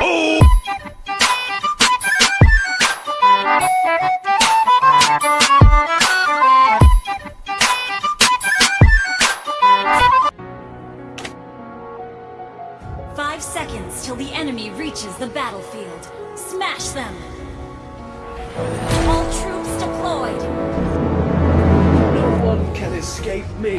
Oh! Five seconds till the enemy reaches the battlefield. Smash them! All troops deployed! No one can escape me!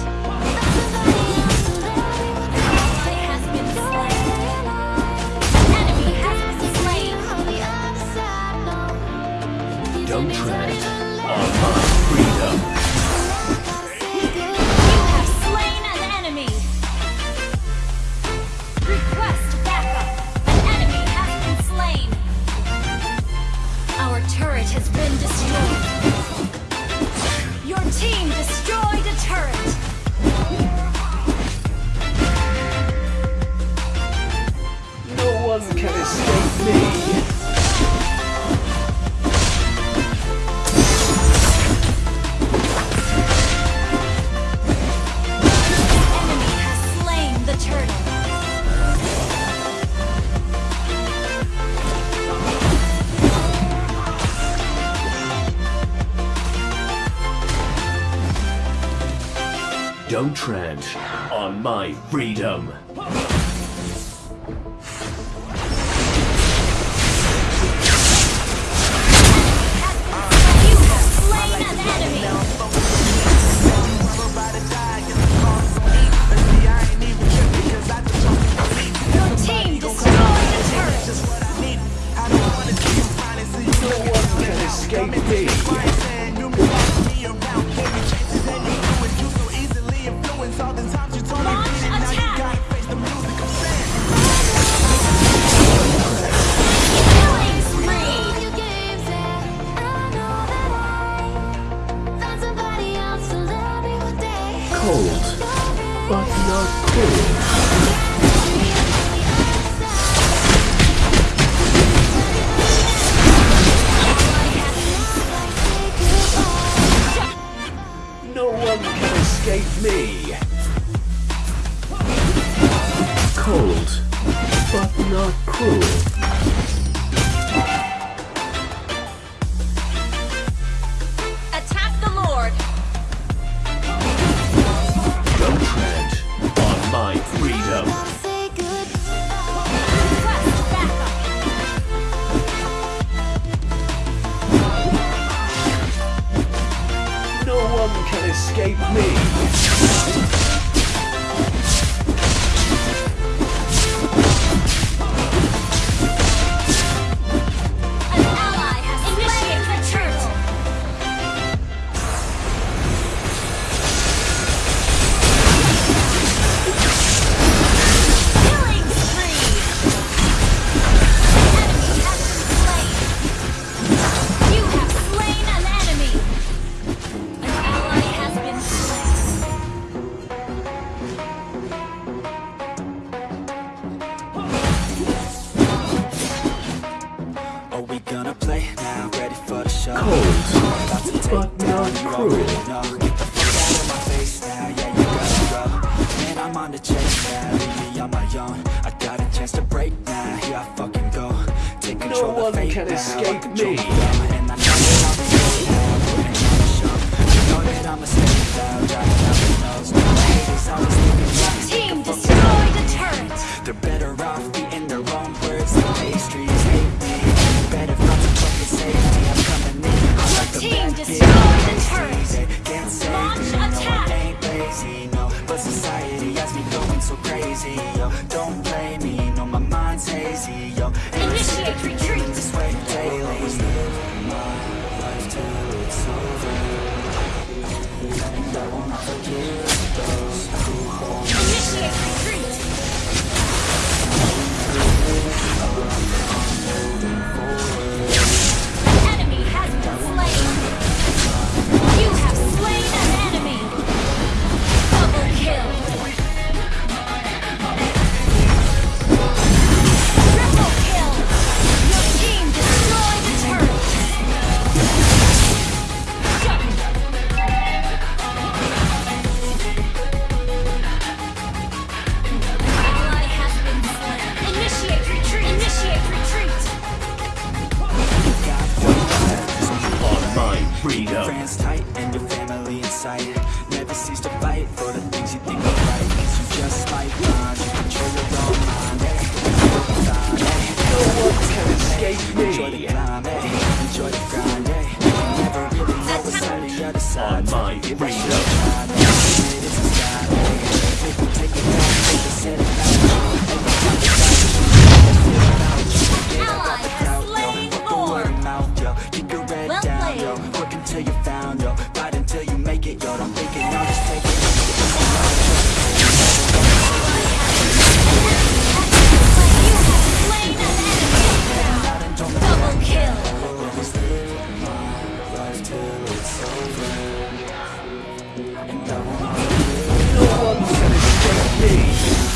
Don't tread on my freedom. cold, but not cruel. i got a chance to break now, here I fucking go no one can escape me see you. Enjoy the climb. Enjoy the grind. No one's gonna take me.